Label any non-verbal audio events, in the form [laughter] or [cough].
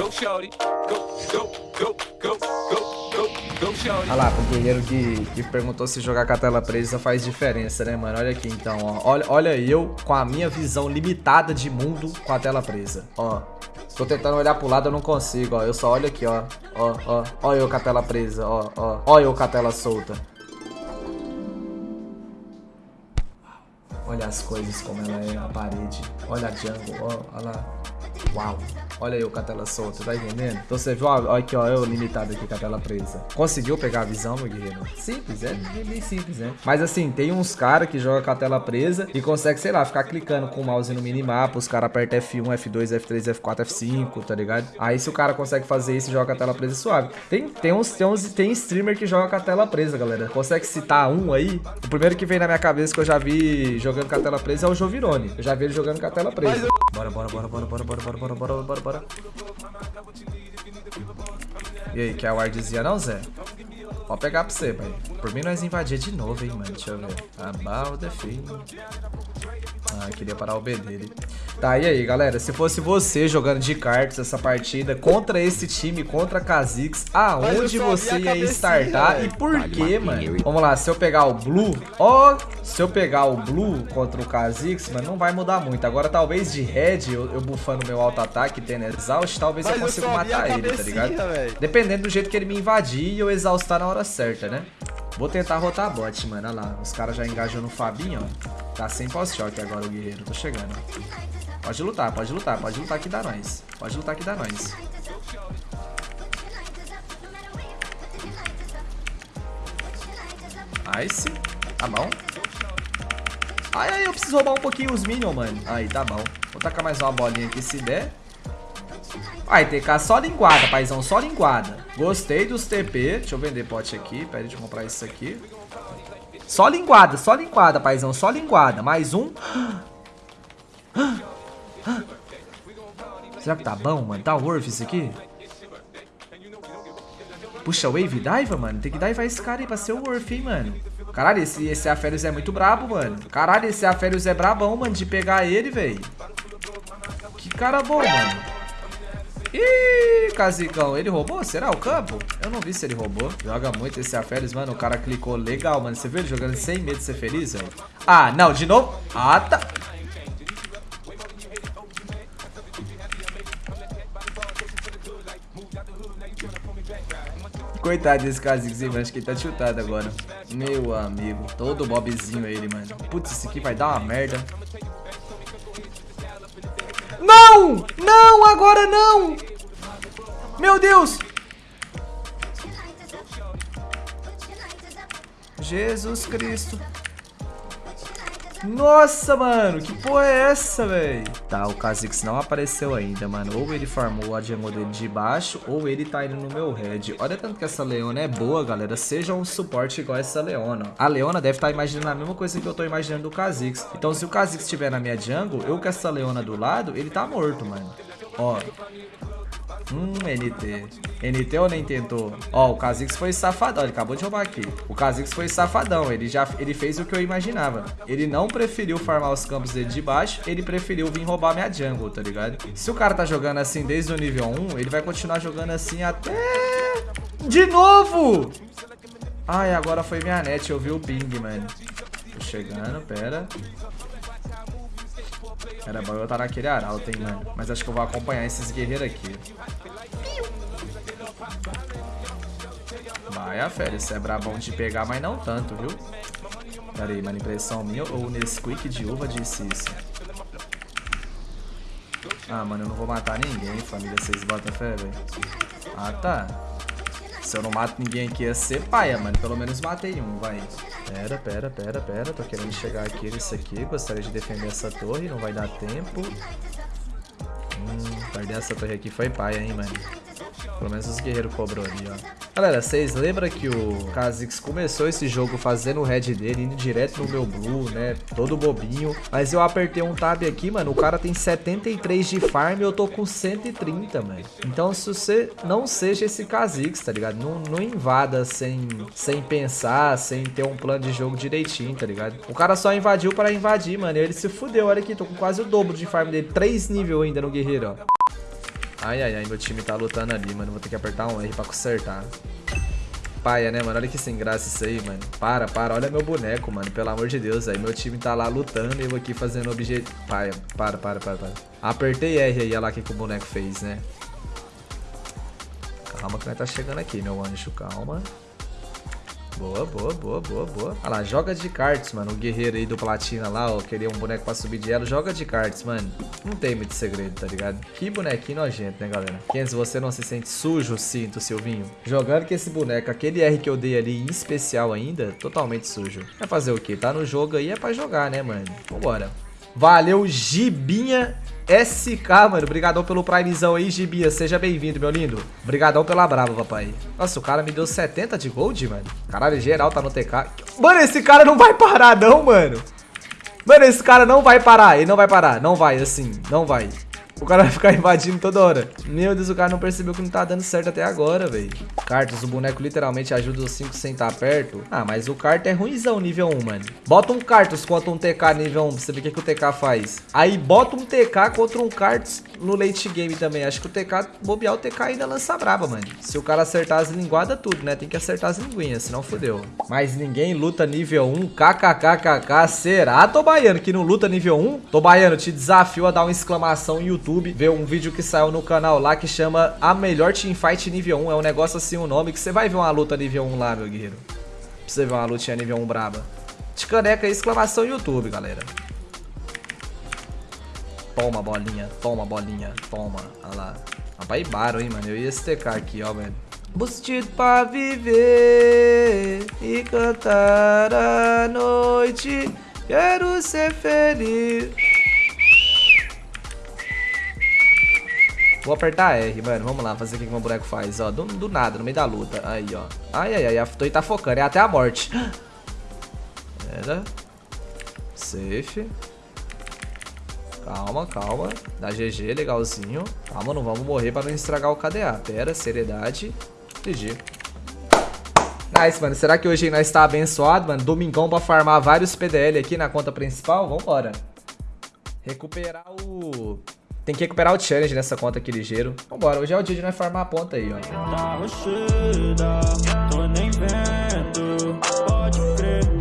Go, shorty. Go, go, go, go, go, go, go. Olha lá, pro que, que perguntou se jogar com a tela presa faz diferença, né, mano? Olha aqui, então, ó. Olha, olha eu com a minha visão limitada de mundo com a tela presa, ó. Tô tentando olhar pro lado, eu não consigo, ó. Eu só olho aqui, ó. Ó, ó. Ó eu com a tela presa, ó, ó. Ó eu com a tela solta. Olha as coisas como ela é, a parede. Olha a jungle, ó, olha lá. Uau. Olha eu com a tela solta, tá entendendo? Então você viu, ó aqui, ó, eu limitado aqui com a tela presa. Conseguiu pegar a visão, meu guerreiro? Simples, é bem simples, né? Mas assim, tem uns caras que jogam com a tela presa e consegue, sei lá, ficar clicando com o mouse no minimapa, os caras apertam F1, F2, F3, F4, F5, tá ligado? Aí se o cara consegue fazer isso e joga com a tela presa, suave. Tem, tem uns, tem uns, tem streamer que joga com a tela presa, galera. Consegue citar um aí? O primeiro que vem na minha cabeça que eu já vi jogando com a tela presa é o Jovirone. Eu já vi ele jogando com a tela presa. Bora, bora, bora, bora, bora, bora, bora, bora, bora, bora, bora. E aí, quer wardzinha não, Zé? Pode pegar pra você, pai. Por mim nós invadir de novo, hein, mano. Deixa eu ver. About. Ah, queria parar o B dele. Tá, e aí, galera? Se fosse você jogando de cartas essa partida contra esse time, contra Kha'Zix, aonde você ia startar e por quê, mano? Vamos lá, se eu pegar o Blue, ó, se eu pegar o Blue contra o Kha'Zix, mano, não vai mudar muito. Agora, talvez de Red, eu, eu buffando meu auto-ataque, tendo exaust, talvez Mas eu consiga a matar ele, tá ligado? véio. Dependendo do jeito que ele me invadir e eu exaustar na hora certa, né? Vou tentar rotar bot, mano. Olha lá. Os caras já engajou no Fabinho, ó. Tá sem pós-choque agora o guerreiro. Tô chegando. Pode lutar, pode lutar. Pode lutar que dá nós. Pode lutar que dá nós. Nice. Tá bom. Ai, ai, eu preciso roubar um pouquinho os minions, mano. Aí, tá bom. Vou tacar mais uma bolinha aqui se der. Ai, TK só linguada, paizão, só linguada. Gostei dos TP. Deixa eu vender pote aqui. Pera, deixa eu comprar isso aqui. Só linguada, só linguada, paizão, só linguada. Mais um. [gasps] Será que tá bom, mano? Tá worth isso aqui? Puxa, Wave Diva, mano. Tem que divar esse cara aí pra ser o worth, hein, mano. Caralho, esse, esse Aférios é muito brabo, mano. Caralho, esse Aférios é brabão, mano, de pegar ele, velho. Que cara bom, mano. Ih, Casicão, ele roubou? Será o campo? Eu não vi se ele roubou. Joga muito esse Aférios, mano. O cara clicou legal, mano. Você viu ele jogando sem medo de ser feliz, velho? Ah, não, de novo. Ah, tá. Coitado desse Kha'Zix. Acho que ele tá chutado agora. Meu amigo. Todo bobzinho ele, mano. Putz, esse aqui vai dar uma merda. Não! Não, agora não! Meu Deus! Jesus Cristo. Nossa, mano, que porra é essa, velho? Tá, o Kha'Zix não apareceu ainda, mano. Ou ele farmou a jungle dele de baixo, ou ele tá indo no meu red. Olha tanto que essa Leona é boa, galera. Seja um suporte igual essa Leona. A Leona deve estar imaginando a mesma coisa que eu tô imaginando do Kha'Zix. Então, se o Kha'Zix estiver na minha jungle, eu com essa Leona do lado, ele tá morto, mano. Ó. Hum, NT. NT ou nem tentou? Ó, o Kha'Zix foi safadão. Ele acabou de roubar aqui. O Kha'Zix foi safadão. Ele já ele fez o que eu imaginava. Ele não preferiu farmar os campos dele de baixo. Ele preferiu vir roubar minha jungle, tá ligado? Se o cara tá jogando assim desde o nível 1, ele vai continuar jogando assim até... De novo! Ai, agora foi minha net. Eu vi o ping, mano. Tô chegando, pera. Era bom eu estar naquele arauto, hein, mano. Mas acho que eu vou acompanhar esses guerreiros aqui. Vai, a fera. Isso é brabão de pegar, mas não tanto, viu? Pera aí, mano. Impressão minha ou Nesquik de uva disse isso? Ah, mano, eu não vou matar ninguém, família. Vocês botam fé, velho? Ah, tá. Se eu não mato ninguém aqui, ia ser paia, mano. Pelo menos matei um, vai. Pera, pera, pera, pera. Tô querendo chegar aqui nesse aqui. Gostaria de defender essa torre. Não vai dar tempo. Hum, perder essa torre aqui foi paia, hein, mano. Pelo menos os guerreiros cobrou ali, ó. Galera, vocês lembram que o Kha'Zix começou esse jogo fazendo o red dele, indo direto no meu blue, né? Todo bobinho. Mas eu apertei um tab aqui, mano. O cara tem 73 de farm e eu tô com 130, mano. Então, se você não seja esse Kha'Zix, tá ligado? Não, não invada sem, sem pensar, sem ter um plano de jogo direitinho, tá ligado? O cara só invadiu para invadir, mano. E ele se fudeu. Olha aqui, tô com quase o dobro de farm dele. 3 nível ainda no guerreiro, ó. Ai, ai, ai, meu time tá lutando ali, mano. Vou ter que apertar um R pra consertar. Paia, né, mano? Olha que sem graça isso aí, mano. Para, para. Olha meu boneco, mano. Pelo amor de Deus, aí. Meu time tá lá lutando e eu aqui fazendo objetivo. Paia, para, para, para, para. Apertei R aí, olha lá o que, que o boneco fez, né? Calma que nós tá chegando aqui, meu anjo. Calma. Boa, boa, boa, boa, boa. Olha lá, joga de cards, mano. O guerreiro aí do platina lá, ó. Queria um boneco pra subir de elo. Joga de cards, mano. Não tem muito segredo, tá ligado? Que bonequinho nojento, né, galera? Kenzo, você não se sente sujo, sinto, Silvinho? Jogando com esse boneco, aquele R que eu dei ali, em especial ainda, totalmente sujo. Vai fazer o quê? Tá no jogo aí, é pra jogar, né, mano? Vambora. Valeu, Gibinha SK, mano. Obrigadão pelo primezão aí, Gibinha. Seja bem-vindo, meu lindo. Obrigadão pela brava, papai. Nossa, o cara me deu 70 de gold, mano. Caralho, geral tá no TK. Mano, esse cara não vai parar, não, mano. Mano, esse cara não vai parar. Ele não vai parar. Não vai, assim. Não vai. O cara vai ficar invadindo toda hora. Meu Deus, o cara não percebeu que não tá dando certo até agora, velho. Cartas, o boneco literalmente ajuda os 5 sem estar perto. Ah, mas o Cartus é ruimzão nível 1, mano. Bota um Cartus contra um TK nível 1 pra você ver o que, que o TK faz. Aí bota um TK contra um Cartus no late game também. Acho que o TK, bobear o TK ainda lança braba, mano. Se o cara acertar as linguadas, tudo, né? Tem que acertar as linguinhas, senão fodeu. Mas ninguém luta nível 1. KKKKK. Será, Tobaiano, que não luta nível 1? Tobaiano, te desafio a dar uma exclamação no YouTube. Ver um vídeo que saiu no canal lá que chama A Melhor Teamfight Nível 1. É um negócio assim, o um nome, que você vai ver uma luta nível 1 lá, meu guerreiro. Pra você ver uma lutinha nível 1 braba. De caneca, exclamação YouTube, galera. Toma, bolinha. Toma, bolinha. Toma. Olha lá. Rapaz, baro, hein, mano. Eu ia estecar aqui, ó, velho. Bustido pra viver e cantar a noite. Quero ser feliz. Vou apertar R, mano. Vamos lá, fazer o que o meu boneco faz, ó. Do, do, nada, no meio da luta. Aí, ó. Ai, ai, ai. A Toei tá focando. É até a morte. [gasps] Era. Safe. Calma, calma. Dá GG, legalzinho. Calma, não vamos morrer pra não estragar o KDA. Pera, seriedade. GG. Nice, mano. Será que hoje nós tá abençoado, mano? Domingão pra farmar vários PDL aqui na conta principal? Vambora. Recuperar o... Tem que recuperar o challenge nessa conta aqui ligeiro. Vambora, hoje é o dia de nós farmar a ponta aí, ó. Tá tô nem vendo, pode crer.